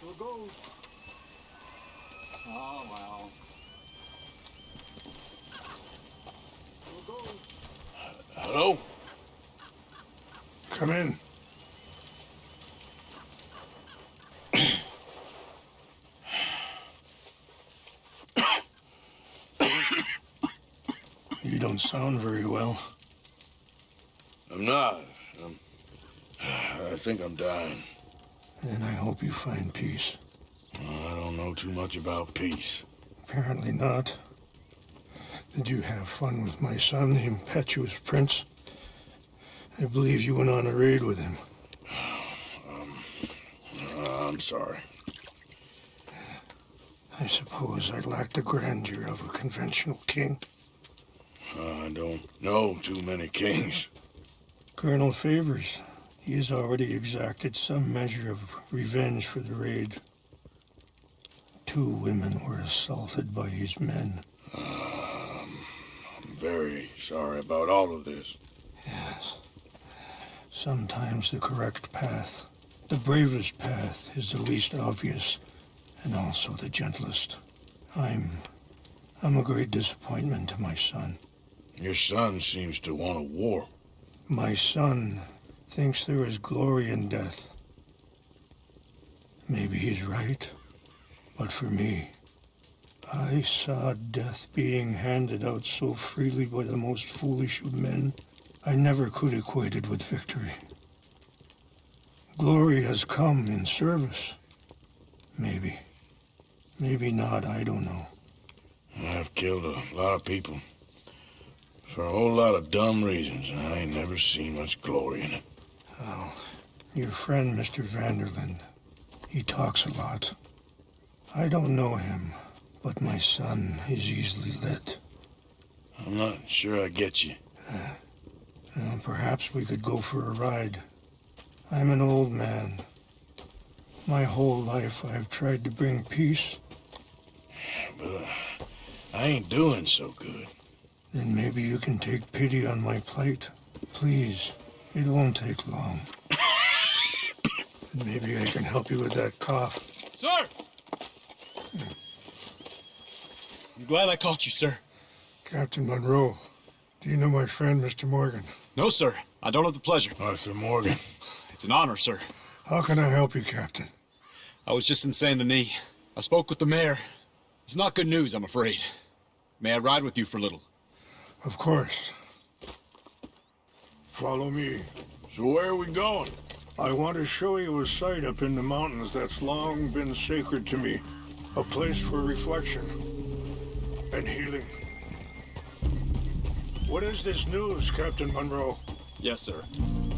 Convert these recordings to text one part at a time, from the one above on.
So it goes. Oh, well. So it goes. Hello? Come in. you don't sound very well. I'm not. I'm, I think I'm dying. And I hope you find peace. I don't know too much about peace. Apparently not. Did you have fun with my son, the impetuous prince? I believe you went on a raid with him. Uh, I'm sorry. I suppose I lack the grandeur of a conventional king. I don't know too many kings. Colonel Favors, he has already exacted some measure of revenge for the raid. Two women were assaulted by his men. Um, I'm very sorry about all of this. Yes. Sometimes the correct path, the bravest path, is the least obvious and also the gentlest. I'm. I'm a great disappointment to my son. Your son seems to want a war. My son thinks there is glory in death. Maybe he's right, but for me, I saw death being handed out so freely by the most foolish of men, I never could equate it with victory. Glory has come in service. Maybe. Maybe not, I don't know. I've killed a lot of people. For a whole lot of dumb reasons, and I ain't never seen much glory in it. Well, your friend, Mr. Van der Linde, he talks a lot. I don't know him, but my son is easily led. I'm not sure I get you. Well, perhaps we could go for a ride. I'm an old man. My whole life I've tried to bring peace. But uh, I ain't doing so good. Then maybe you can take pity on my plight. Please, it won't take long. maybe I can help you with that cough. Sir! I'm glad I caught you, sir. Captain Monroe, do you know my friend, Mr. Morgan? No, sir. I don't have the pleasure. Arthur Morgan. It's an honor, sir. How can I help you, Captain? I was just in Saint Denis. I spoke with the mayor. It's not good news, I'm afraid. May I ride with you for a little? Of course. Follow me. So where are we going? I want to show you a site up in the mountains that's long been sacred to me. A place for reflection and healing. What is this news, Captain Monroe? Yes, sir.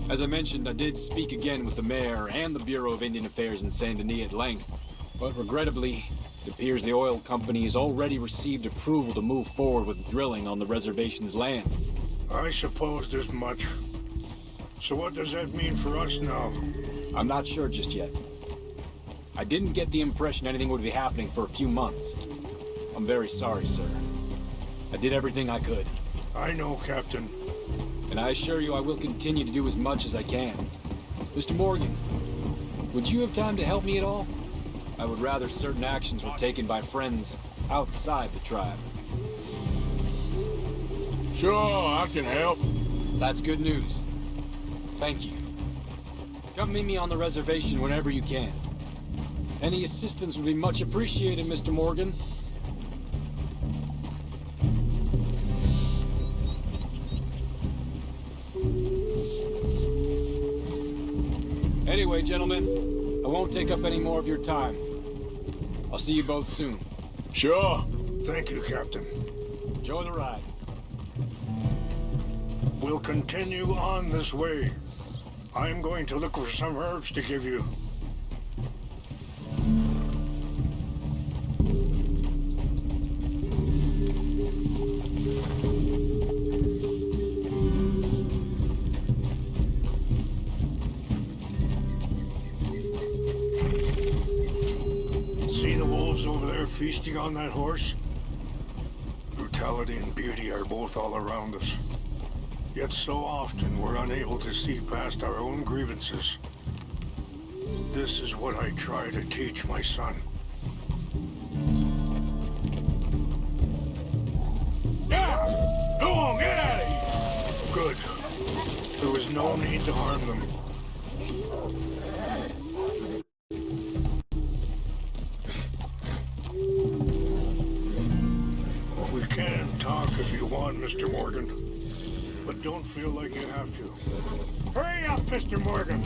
As I mentioned, I did speak again with the mayor and the Bureau of Indian Affairs in Saint Denis at length. But regrettably, it appears the oil company has already received approval to move forward with drilling on the reservation's land. I supposed as much. So what does that mean for us now? I'm not sure just yet. I didn't get the impression anything would be happening for a few months. I'm very sorry, sir. I did everything I could. I know, Captain. And I assure you I will continue to do as much as I can. Mr. Morgan, would you have time to help me at all? I would rather certain actions were taken by friends outside the tribe. Sure, I can help. That's good news. Thank you. Come meet me on the reservation whenever you can. Any assistance would be much appreciated, Mr. Morgan. Anyway, gentlemen, I won't take up any more of your time. I'll see you both soon. Sure. Thank you, Captain. Enjoy the ride. We'll continue on this way. I'm going to look for some herbs to give you. See the wolves over there feasting on that horse? Brutality and beauty are both all around us. Yet so often we're unable to see past our own grievances. This is what I try to teach my son. Yeah! Go on, get out of here! Good. There was no need to harm them. We can talk if you want, Mr. Morgan. But don't feel like you have to. Hurry up, Mr. Morgan!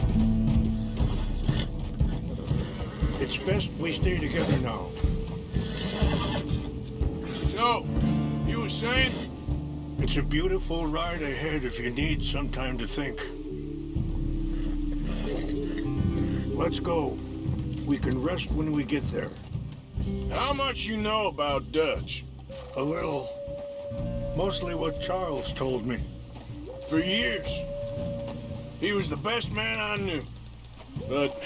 It's best we stay together now. So, you were saying? It's a beautiful ride ahead if you need some time to think. Let's go. We can rest when we get there. How much you know about Dutch? A little. Mostly what Charles told me. For years. He was the best man I knew. But...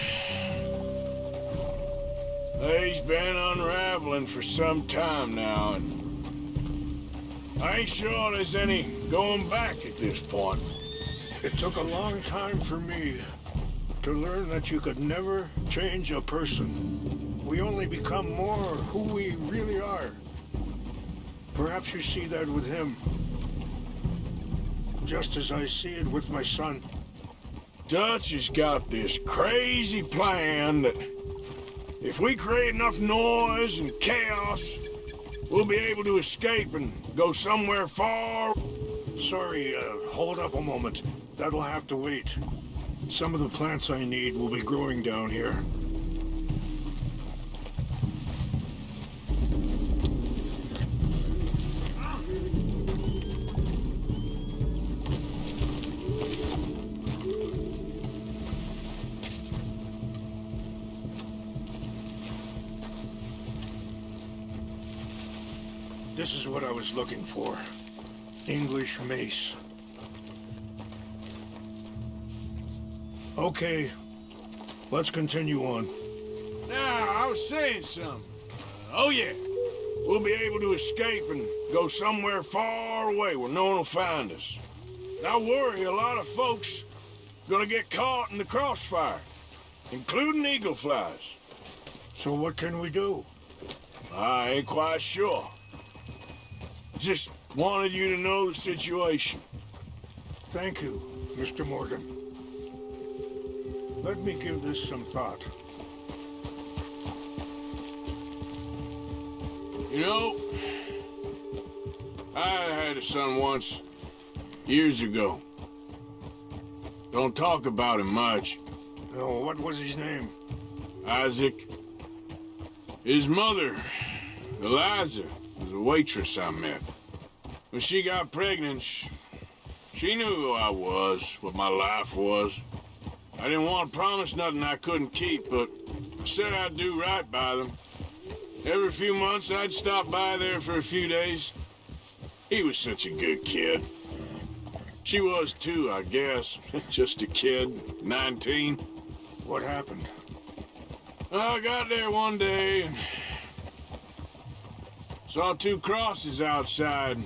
He's been unraveling for some time now, and... I ain't sure there's any going back at this point. It took a long time for me to learn that you could never change a person. We only become more who we really are. Perhaps you see that with him. Just as I see it with my son. Dutch has got this crazy plan that if we create enough noise and chaos, we'll be able to escape and go somewhere far. Sorry, uh, hold up a moment. That'll have to wait. Some of the plants I need will be growing down here. This is what I was looking for. English mace. Okay, let's continue on. Now, I was saying something. Oh, yeah. We'll be able to escape and go somewhere far away where no one will find us. And I worry a lot of folks gonna get caught in the crossfire, including Eagle Flies. So what can we do? I ain't quite sure. Just wanted you to know the situation. Thank you, Mr. Morgan. Let me give this some thought. You know, I had a son once, years ago. Don't talk about him much. Oh, what was his name? Isaac. His mother, Eliza, was a waitress I met. When she got pregnant, she, she knew who I was, what my life was. I didn't want to promise nothing I couldn't keep, but I said I'd do right by them. Every few months, I'd stop by there for a few days. He was such a good kid. She was too, I guess. Just a kid, 19. What happened? I got there one day and saw two crosses outside.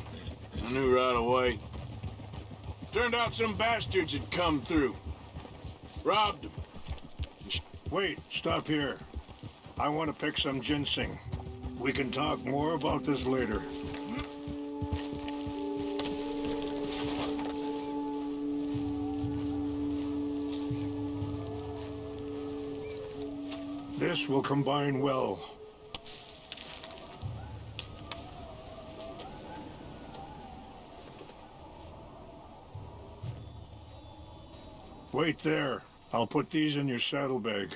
I knew right away. Turned out some bastards had come through. Robbed them. Wait, stop here. I want to pick some ginseng. We can talk more about this later. This will combine well. Wait there. I'll put these in your saddlebag.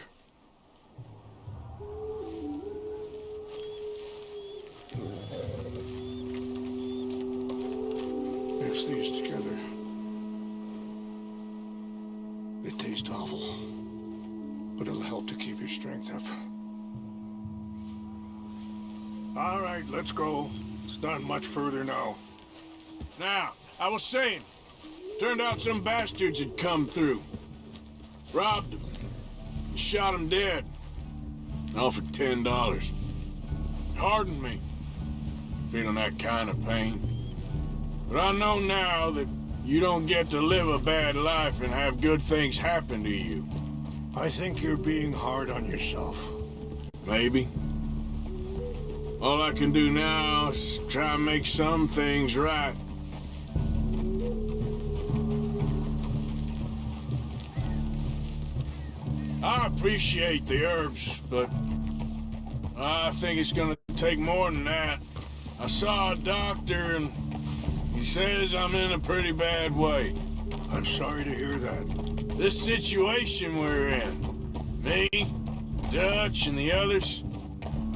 Mix these together. They taste awful, but it'll help to keep your strength up. All right, let's go. It's not much further now. Now, I was saying, turned out some bastards had come through. Robbed him. Shot him dead. Offered ten dollars. Hardened me. Feeling that kind of pain. But I know now that you don't get to live a bad life and have good things happen to you. I think you're being hard on yourself. Maybe. All I can do now is try and make some things right. Appreciate the herbs, but I think it's gonna take more than that. I saw a doctor and he says I'm in a pretty bad way. I'm sorry to hear that. This situation we're in, me, Dutch, and the others,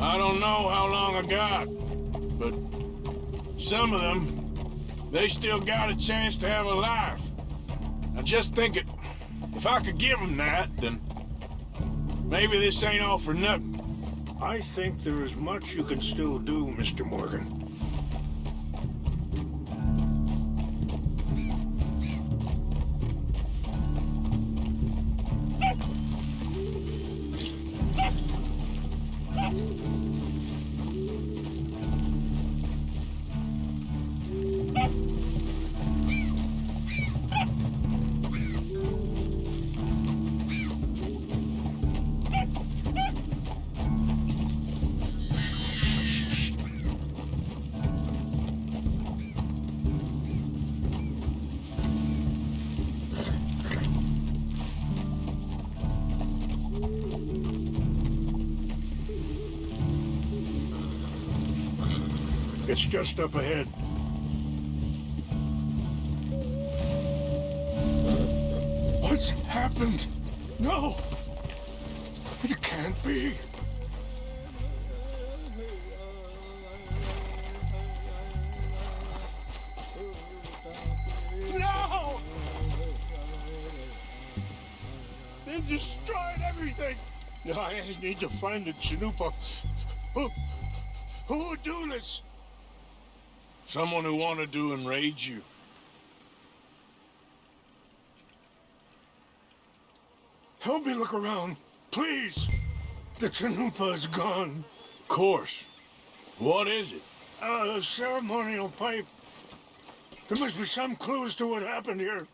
I don't know how long I got, but some of them, they still got a chance to have a life. I just think it, if I could give them that, then maybe this ain't all for nothing. I think there is much you can still do, Mr. Morgan. It's just up ahead. What's happened? No! It can't be. No! They destroyed everything! No, I need to find the Chanupa. Who, who would do this? Someone who wanted to enrage you. Help me look around, please. The Chanupa is gone. Of course. What is it? Uh, a ceremonial pipe. There must be some clues to what happened here.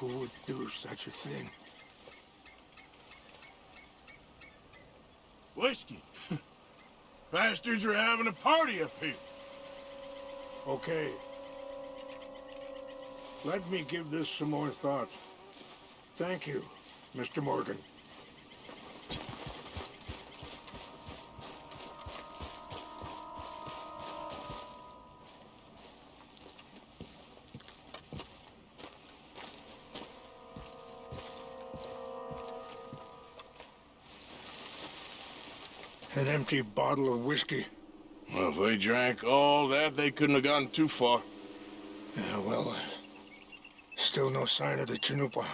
Who would do such a thing? Whiskey. Bastards are having a party up here. Okay. Let me give this some more thought. Thank you, Mr. Morgan. An empty bottle of whiskey. Well, if they drank all that, they couldn't have gotten too far. Yeah, well, uh, still no sign of the Chanupa.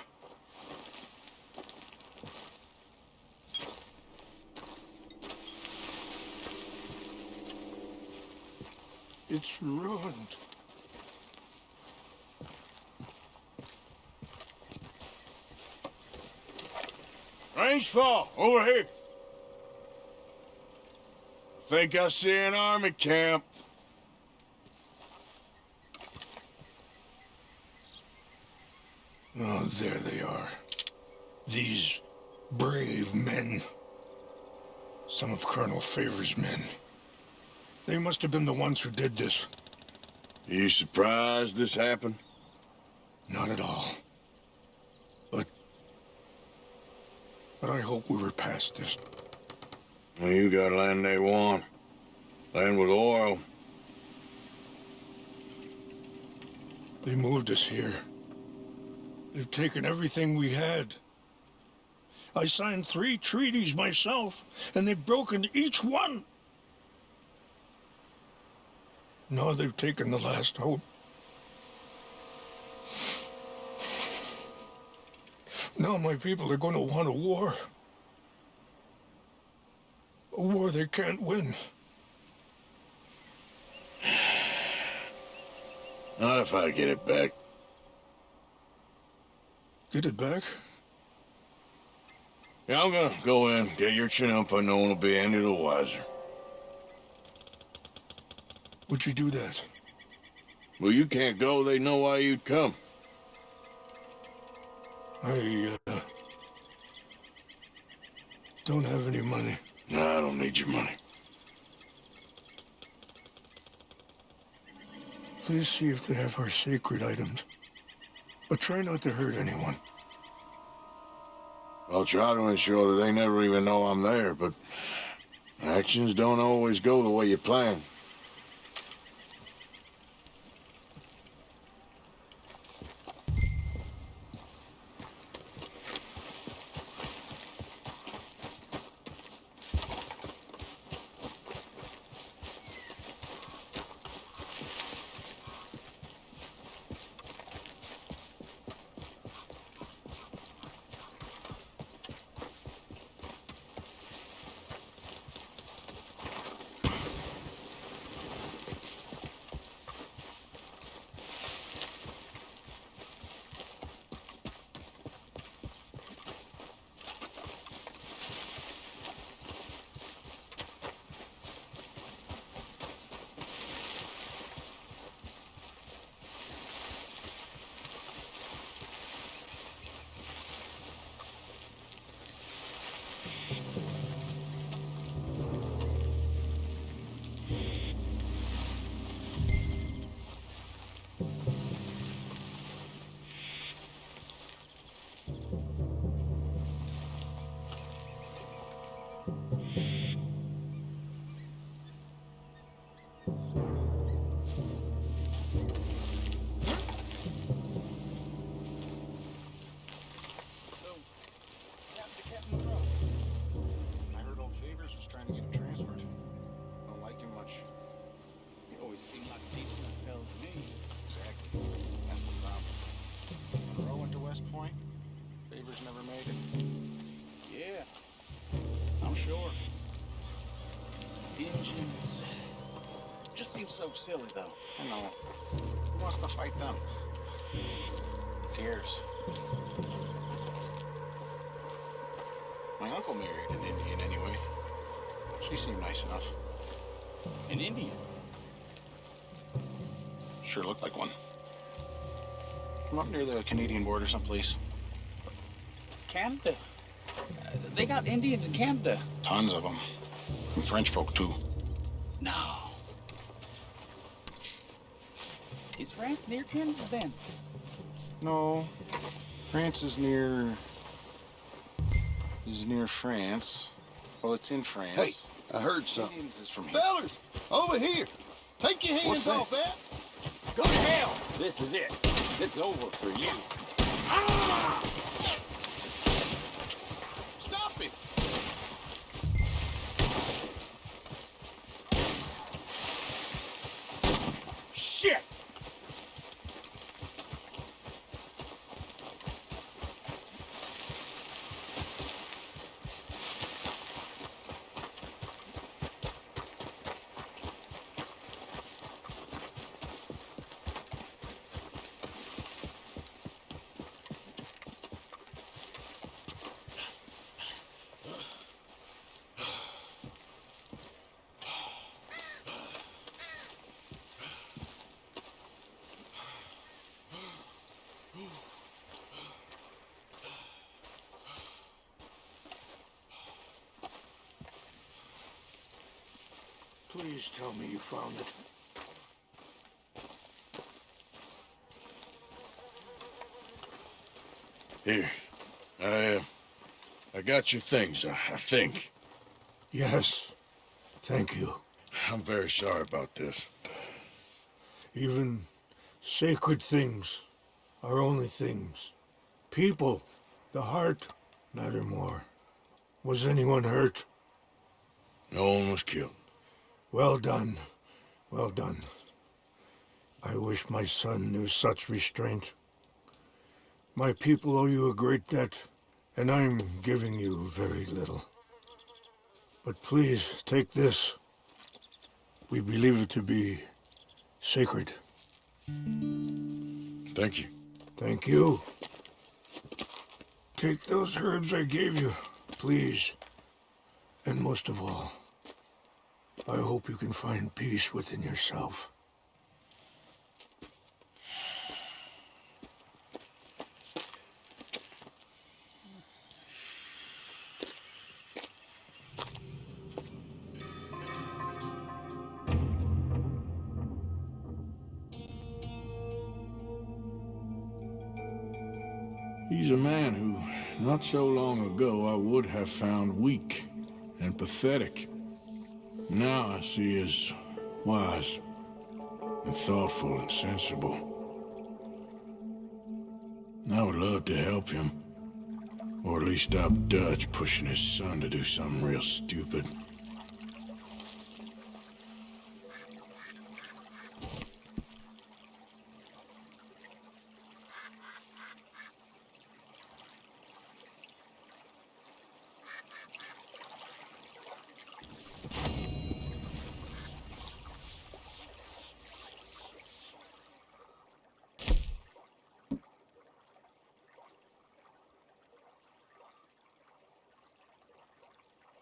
It's ruined. Rains Fall, over here. Think I see an army camp. Oh, there they are. These brave men. Some of Colonel Favor's men. They must have been the ones who did this. You surprised this happened? Not at all. But... But I hope we were past this. You got land they want. Land with oil. They moved us here. They've taken everything we had. I signed three treaties myself, and they've broken each one. Now they've taken the last hope. Now my people are going to want a war. A war they can't win. Not if I get it back. Get it back? Yeah, I'm gonna go in, get your Chanupa, no one will be any the wiser. Would you do that? Well, you can't go. They know why you'd come. I, uh, don't have any money. No, I don't need your money. Please see if they have our sacred items. But try not to hurt anyone. I'll try to ensure that they never even know I'm there, but actions don't always go the way you plan. Seems so silly, though. I know. Who wants to fight them? Who cares? My uncle married an Indian anyway. She seemed nice enough. An Indian. Sure looked like one. From up near the Canadian border someplace. Canada. Uh, they got Indians in Canada. Tons of them. And French folk, too. Is France near Canada then? No. France is near... is near France. Well, it's in France. Hey, I heard something. Indians is from here. Fellas, over here. Take your hands off that. Go to hell! This is it. It's over for you. Stop it. Shit! Please tell me you found it. Here. I, uh, I got your things, I, I think. Yes. Thank you. I'm very sorry about this. Even sacred things are only things. People, the heart, matter more. Was anyone hurt? No one was killed. Well done. Well done. I wish my son knew such restraint. My people owe you a great debt, and I'm giving you very little. But please, take this. We believe it to be sacred. Thank you. Thank you. Take those herbs I gave you, please. And most of all, I hope you can find peace within yourself. He's a man who, not so long ago, I would have found weak and pathetic. Now I see as wise and thoughtful and sensible. I would love to help him. Or at least stop Dutch pushing his son to do something real stupid.